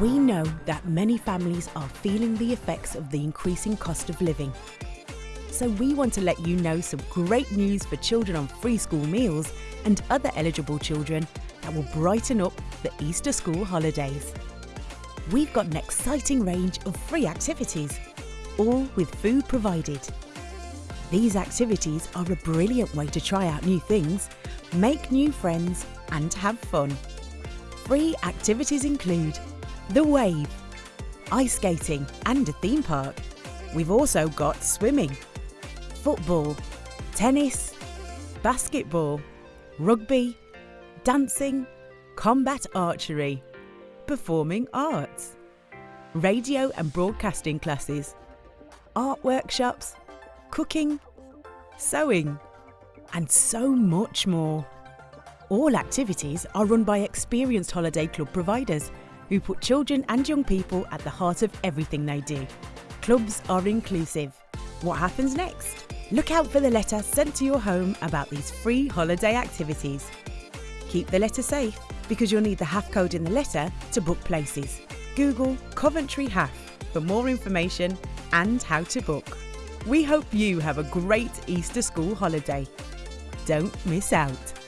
We know that many families are feeling the effects of the increasing cost of living. So we want to let you know some great news for children on free school meals and other eligible children that will brighten up the Easter school holidays. We've got an exciting range of free activities, all with food provided. These activities are a brilliant way to try out new things, make new friends and have fun. Free activities include the Wave, ice skating and a theme park. We've also got swimming, football, tennis, basketball, rugby, dancing, combat archery, performing arts, radio and broadcasting classes, art workshops, cooking, sewing, and so much more. All activities are run by experienced holiday club providers who put children and young people at the heart of everything they do. Clubs are inclusive. What happens next? Look out for the letter sent to your home about these free holiday activities. Keep the letter safe because you'll need the HAF code in the letter to book places. Google Coventry HAF for more information and how to book. We hope you have a great Easter school holiday. Don't miss out.